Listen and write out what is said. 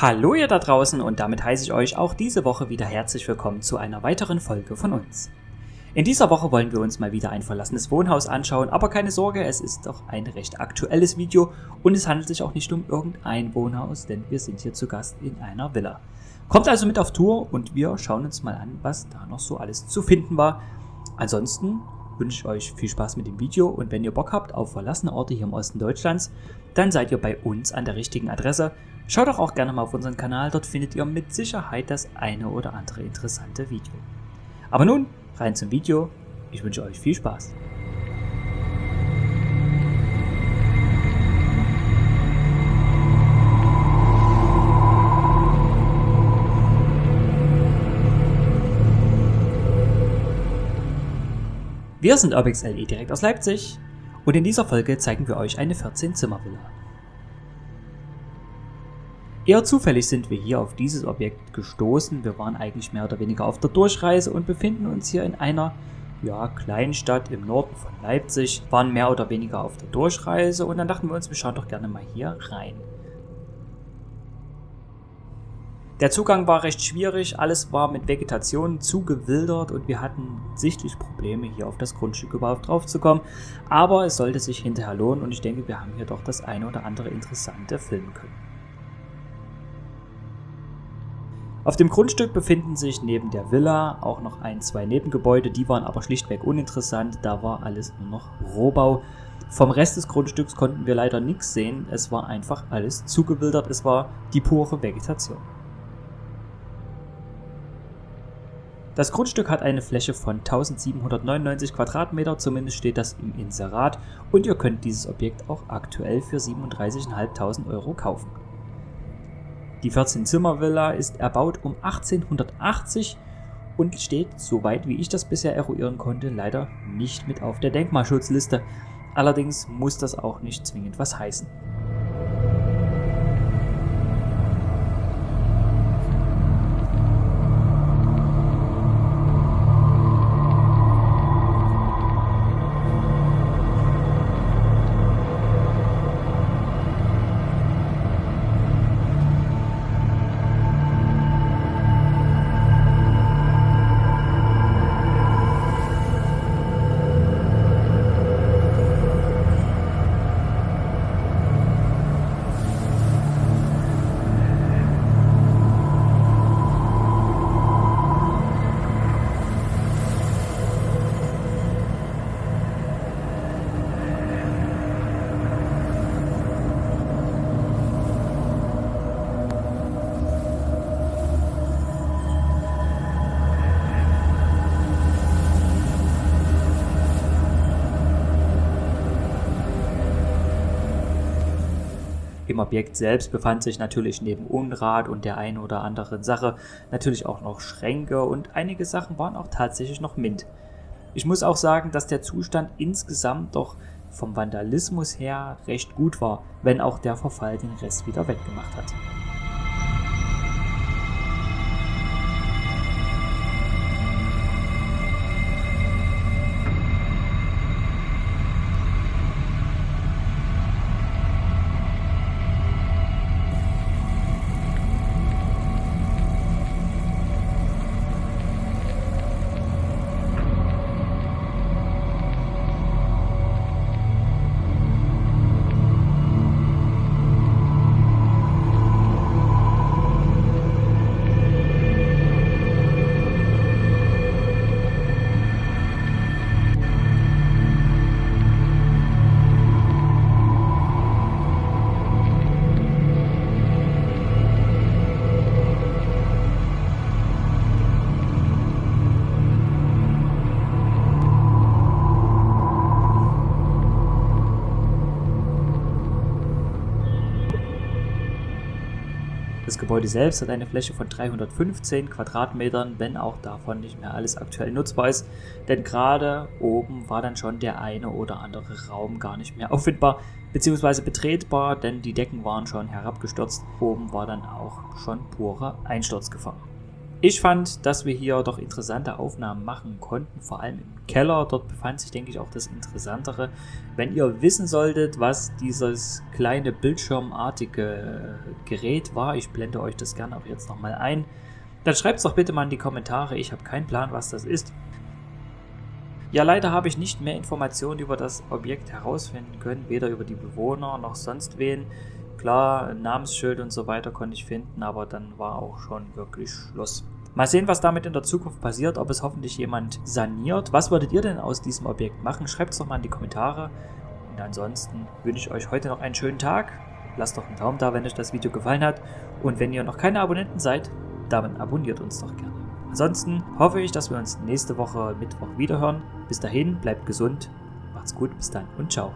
Hallo ihr da draußen und damit heiße ich euch auch diese Woche wieder herzlich willkommen zu einer weiteren Folge von uns. In dieser Woche wollen wir uns mal wieder ein verlassenes Wohnhaus anschauen, aber keine Sorge, es ist doch ein recht aktuelles Video und es handelt sich auch nicht um irgendein Wohnhaus, denn wir sind hier zu Gast in einer Villa. Kommt also mit auf Tour und wir schauen uns mal an, was da noch so alles zu finden war. Ansonsten wünsche ich euch viel Spaß mit dem Video und wenn ihr Bock habt auf verlassene Orte hier im Osten Deutschlands, dann seid ihr bei uns an der richtigen Adresse. Schaut doch auch gerne mal auf unseren Kanal, dort findet ihr mit Sicherheit das eine oder andere interessante Video. Aber nun, rein zum Video. Ich wünsche euch viel Spaß. Wir sind UrbXLE direkt aus Leipzig und in dieser Folge zeigen wir euch eine 14-Zimmer-Villa. Eher zufällig sind wir hier auf dieses Objekt gestoßen. Wir waren eigentlich mehr oder weniger auf der Durchreise und befinden uns hier in einer ja, Kleinstadt im Norden von Leipzig, waren mehr oder weniger auf der Durchreise und dann dachten wir uns, wir schauen doch gerne mal hier rein. Der Zugang war recht schwierig, alles war mit Vegetation zugewildert und wir hatten sichtlich Probleme hier auf das Grundstück überhaupt drauf zu kommen. Aber es sollte sich hinterher lohnen und ich denke, wir haben hier doch das eine oder andere Interessante filmen können. Auf dem Grundstück befinden sich neben der Villa auch noch ein, zwei Nebengebäude, die waren aber schlichtweg uninteressant, da war alles nur noch Rohbau. Vom Rest des Grundstücks konnten wir leider nichts sehen, es war einfach alles zugewildert, es war die pure Vegetation. Das Grundstück hat eine Fläche von 1799 Quadratmeter, zumindest steht das im Inserat, und ihr könnt dieses Objekt auch aktuell für 37.500 Euro kaufen. Die 14-Zimmer-Villa ist erbaut um 1880 und steht, soweit wie ich das bisher eruieren konnte, leider nicht mit auf der Denkmalschutzliste. Allerdings muss das auch nicht zwingend was heißen. Im Objekt selbst befand sich natürlich neben Unrat und der einen oder anderen Sache natürlich auch noch Schränke und einige Sachen waren auch tatsächlich noch mint. Ich muss auch sagen, dass der Zustand insgesamt doch vom Vandalismus her recht gut war, wenn auch der Verfall den Rest wieder weggemacht hat. Das Gebäude selbst hat eine Fläche von 315 Quadratmetern, wenn auch davon nicht mehr alles aktuell nutzbar ist, denn gerade oben war dann schon der eine oder andere Raum gar nicht mehr auffindbar bzw. betretbar, denn die Decken waren schon herabgestürzt. Oben war dann auch schon pure Einsturzgefahr. Ich fand, dass wir hier doch interessante Aufnahmen machen konnten, vor allem im Keller. Dort befand sich, denke ich, auch das Interessantere. Wenn ihr wissen solltet, was dieses kleine bildschirmartige Gerät war, ich blende euch das gerne auch jetzt nochmal ein, dann schreibt es doch bitte mal in die Kommentare. Ich habe keinen Plan, was das ist. Ja, leider habe ich nicht mehr Informationen über das Objekt herausfinden können, weder über die Bewohner noch sonst wen. Klar, Namensschild und so weiter konnte ich finden, aber dann war auch schon wirklich Schluss. Mal sehen, was damit in der Zukunft passiert, ob es hoffentlich jemand saniert. Was würdet ihr denn aus diesem Objekt machen? Schreibt es doch mal in die Kommentare. Und ansonsten wünsche ich euch heute noch einen schönen Tag. Lasst doch einen Daumen da, wenn euch das Video gefallen hat. Und wenn ihr noch keine Abonnenten seid, dann abonniert uns doch gerne. Ansonsten hoffe ich, dass wir uns nächste Woche Mittwoch wiederhören. Bis dahin, bleibt gesund, macht's gut, bis dann und ciao.